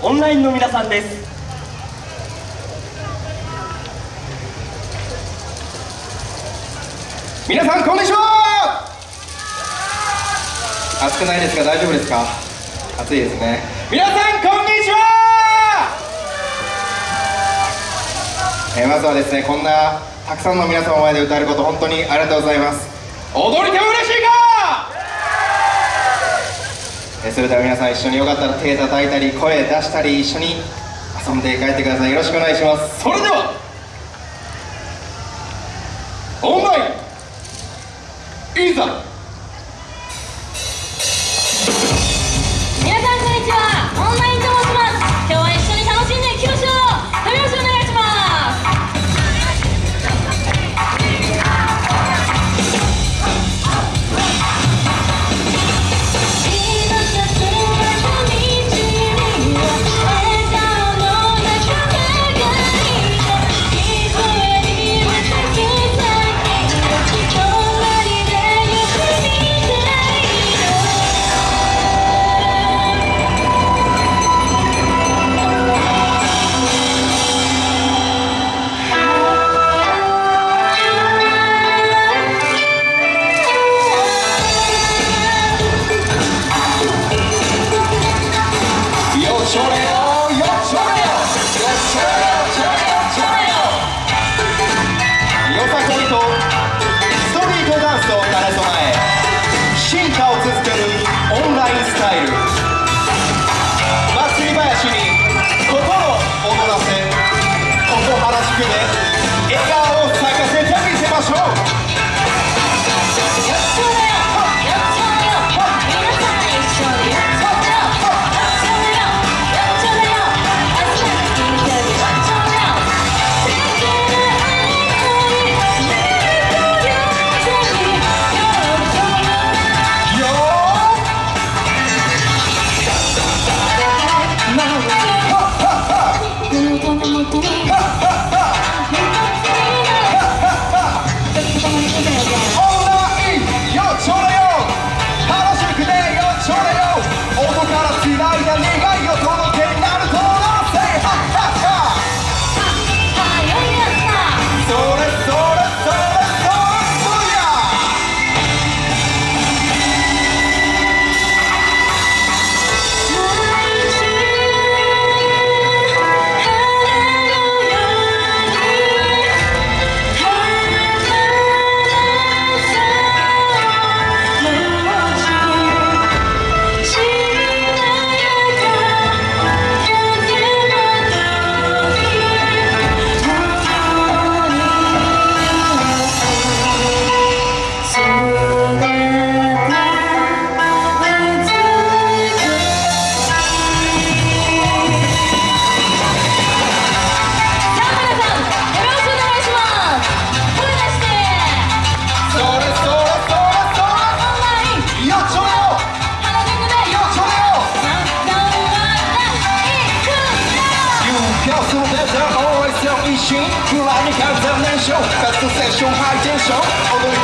オンラインの皆さんです。皆さんこんにちは。暑くないですか？大丈夫ですか？暑いですね。皆さんこんにちは、えーまずはですねこんなたくさんの皆様の前で歌えること本当にありがとうございます。踊り手も嬉しいかえーそれでは皆さん一緒によかったら手叩いたり声出したり一緒に遊んで帰ってください。よろしくお願いします。それではオンラインいざ風燃焼カストセッションハイテンション。踊り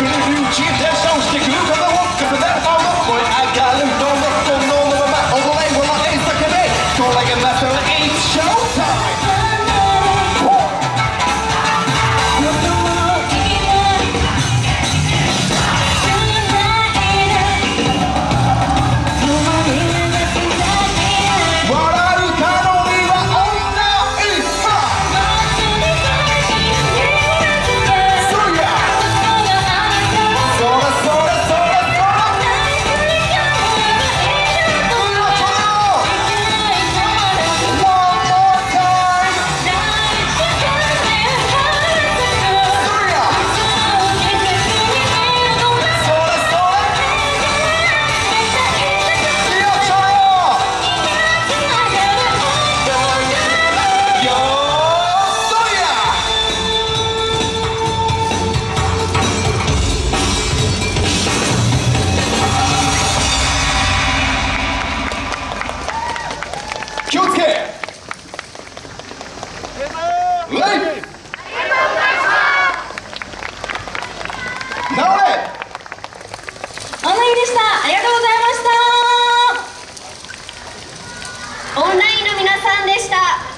直れおまゆでした。ありがとうございました。オンラインの皆さんでした。